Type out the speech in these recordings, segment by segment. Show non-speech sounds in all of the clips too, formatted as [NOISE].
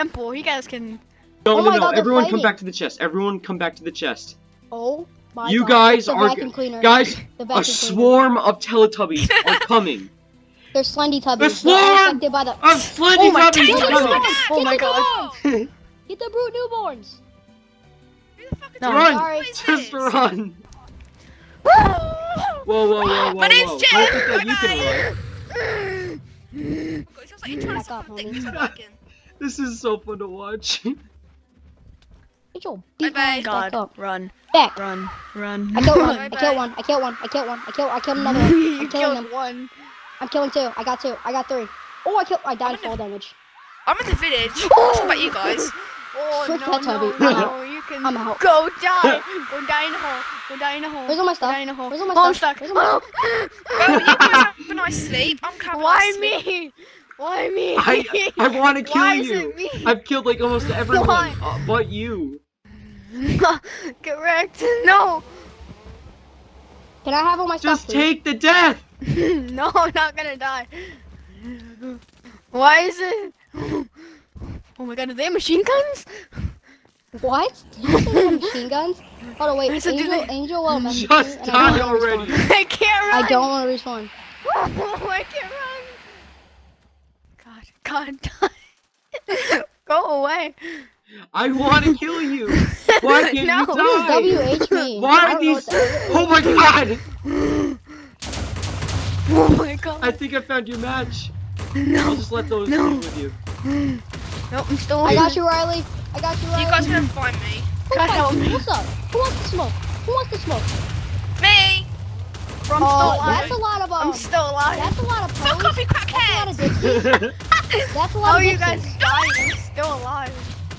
Simple. You guys can. No, Oh no, no. God, Everyone come back to the chest. Everyone come back to the chest. Oh my You god. guys the are vacuum g- cleaner. Guys, the a vacuum cleaner. swarm of Teletubbies [LAUGHS] are coming. They're slendy tubbies. The They're swarm! by the. Of Slendy Oh my Tubbies God. are coming. Oh my god. [LAUGHS] Get the brute newborns. Who the fuck is No. this? Run! Sorry. What is Just this? run! [LAUGHS] Whoa, whoa, whoa, whoa, My name's whoa! Jay. Don't think that you can oh run. Oh god, it sounds like you're trying to Back up, suck my homie. Dick. It's not working. This is so fun to watch. [LAUGHS] Get your beat Bye-bye. ass back God. up. Run. Back. Run. Run. I killed one. [LAUGHS] I Bye-bye. killed one. I killed one. I killed one. I killed. I killed another one. [LAUGHS] you I'm killing killed them. one. I'm killing two. I got two. I got three. Oh, I killed. I died I'm damage. I'm in the village. What about you guys? Oh Frick no, that no, no, you can I'm out. go die. Go die in a hole. Go die in a hole. Where's all my Go stuff? die in a hole. Where's all my oh, I'm stuff? stuck. Where's all my Well, you guys have a nice sleep. I'm having a Why nice sleep. me? Why me? I I [LAUGHS] want to kill Why is you. it me? I've killed like almost [LAUGHS] everyone, uh, but you. [LAUGHS] Correct. No. Can I have all my Just stuff? Just take the death. no, I'm not gonna die. Why is it? [GASPS] Oh my god, are they machine guns? What? Did you say machine guns? Hold on, wait. I Angel, they- Angel, well, message Just me, I die don't wanna already. I can't run. I don't want to respawn. I can't run. God, [LAUGHS] God, go away. I want to kill you. Why [LAUGHS] can't No. you die? WH me. [LAUGHS] Why are don't know these? what Oh my god! Oh my god. I think I found your match. I'll no, just let those No. leave with you. [GASPS] Nope, I'm still. I got you, Riley. I got you, Riley. You guys are gonna find me. Who God wants- help me. What's up? Who wants to smoke? Who wants to smoke? Me. I'm still Oh, alive. that's a lot of um. I'm still alive. That's a lot of Fuck pros. off, you That's a lot of crackhead. dipsies. That's a lot How of are you guys dying? I'm still alive.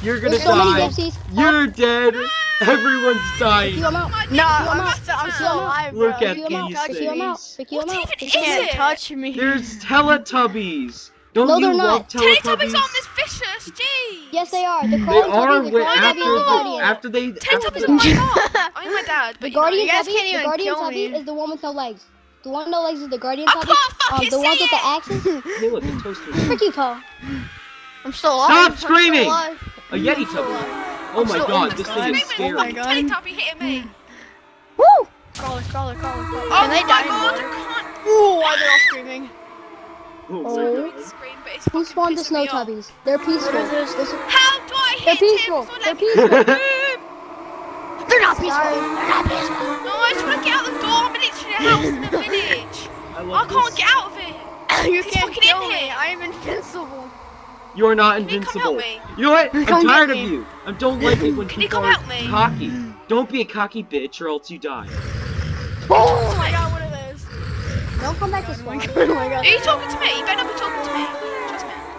You're gonna There's so many die. You're dead. Ah! Everyone's dying. you, I'm out. No, I'm I'm, out. still, I'm I'm still out. alive, Look bro. at Pick you, these Pick you, out. things. Pick you, I'm What out. even Pick is you, I'm You out. can't it? touch me. There's Teletubbies. Don't No, you they're love not. Teletubbies Teletubbies? aren't this vicious. Jeez. Yes, they are. The They are Tubby, the wi- after the after they. Teletubbies after- are my mom. [LAUGHS] I'm my dad, but The you know. Guardian you guys Tubby, can't the even Guardian kill Tubby me. is the one with no legs. The one with no legs is the Guardian I Tubby. can't Um, the ones see with the axes. Hey, look, the toaster. [LAUGHS] Frick you, Poe. I'm still alive. Stop I'm screaming! alive. A Yeti I'm Tubby. Oh my god, this thing is scary. Oh my god. Yeti Teletubby hitting me. Woo! Crawler, crawler, crawler, crawler. Oh Can my they die? god, in I water? Ooh, why they're all screaming? Oh, Oh. my I God. need to scream, but it's Who spawned the pissing snow tubbies? They're peaceful. What is this? This- How do I They're hit peaceful. They're peaceful. They're [LAUGHS] peaceful. [LAUGHS] Sorry. They're not. No, I just want to get out the door. I'm literally a house in a [LAUGHS] village. I I can't this. get out of it. [LAUGHS] you He's can't fucking kill in me. here. I am invincible. You're not Can you come invincible. help me? You know what? I'm tired of you. I don't like it when Can you people come are help me? cocky. Don't be a cocky bitch or else you die. Oh my god, what are those? Don't come back to Oh my spawn. god, [LAUGHS] oh my god. Are you talking to me? You better not be talking to me.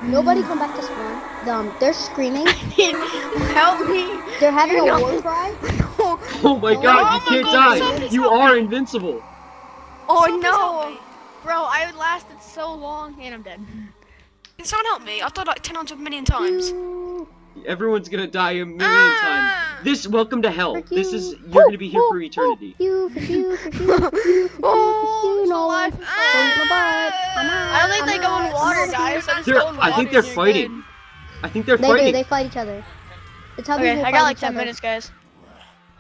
Trust me. Nobody come back to spawn. Um, they're screaming. Help me. They're having a You're war not- cry. Oh my Oh god, my you can't God, die. somebody You are me. invincible. Oh Someone no. Bro, I lasted so long and I'm dead. Can someone help me? I've died like 10 hundred million times. Everyone's gonna die a million Ah. times. This welcome to hell. Frick This you. is you're gonna be here for eternity. You, you, frick you, frick you, Oh, frick you, I'm no still alive. I don't think they go in out. water, I'm guys. I just They're- I think they're fighting. good. I think they're They do. fighting. They fight each other. The tubbies Okay, I got like 10 other. minutes, guys.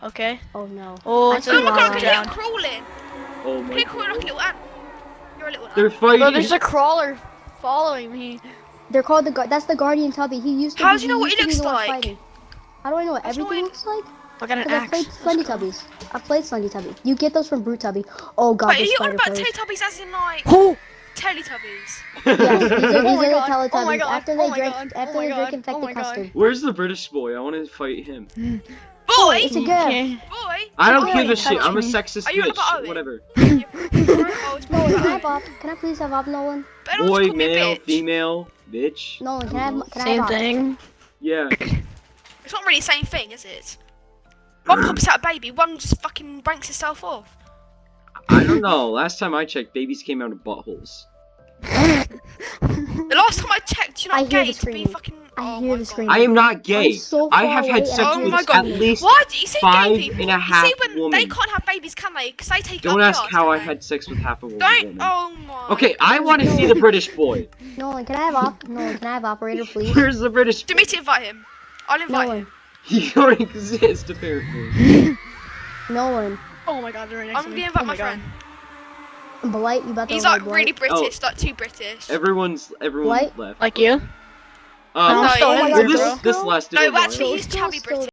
Okay. Oh no. Oh, it's see a Oh my god, lava. can crawling? Oh my like a god. little ant? You're a little ant. They're Bro, fighting. there's a crawler following me. They're called the. Gu- That's the guardian tubby. He used to. How be- do you know what used he to be looks the one like? fighting. How do I know what How do you know everything looks like? I got an Because I axe. played Slendy Tubbies. I played Slendy Tubby. You get those from Brute Tubby. Oh god, Wait, are you on about players. Teletubbies as in like Oh, Teletubbies? Yes, [LAUGHS] these are, oh these Oh are the oh Teletubbies. Oh my God. After they Oh drink, God. Oh after Oh my they drink God. infected Oh custard. Where's the British boy? I want to fight him. Boy! It's a girl. can't. Boy! I don't give a touch shit. I'm a sexist Are you bitch. about Whatever. [LAUGHS] oh, can I have Bob? Can I please have Bob, Nolan? Boy, call me a male, bitch. female, bitch. Nolan, can I have? Can I Same have thing. Yeah. It's not really the same thing, is it? One pops out a baby, one just fucking banks itself off. I don't know. Last time I checked, babies came out of buttholes. The last time I checked, you're I not hear gay to be fucking. I oh hear my the God. screaming. I am not gay. I'm so I far have had away sex and Oh with my at God. least. Why do you say five gay people? and a you see when they can't have babies, can they? Because they take Don't up ask yards, how I had sex with half a woman. Don't. Oh my. Okay, I want to see the British boy. [LAUGHS] Nolan, can I have op? Nolan, can I have operator, please? Where's the British? Do me to invite him. I'll invite Nolan, him. [LAUGHS] You don't exist apparently. [LAUGHS] Nolan, Oh my god, they're right next I'm to gonna invite oh my, my god. Friend. Blight, you about to He's like Blight? really British, like too British. Everyone's everyone What? left. Like you? Um, No, I'm still Oh my God, this bro. bro. this lasted No, actually, he's chubby still- British.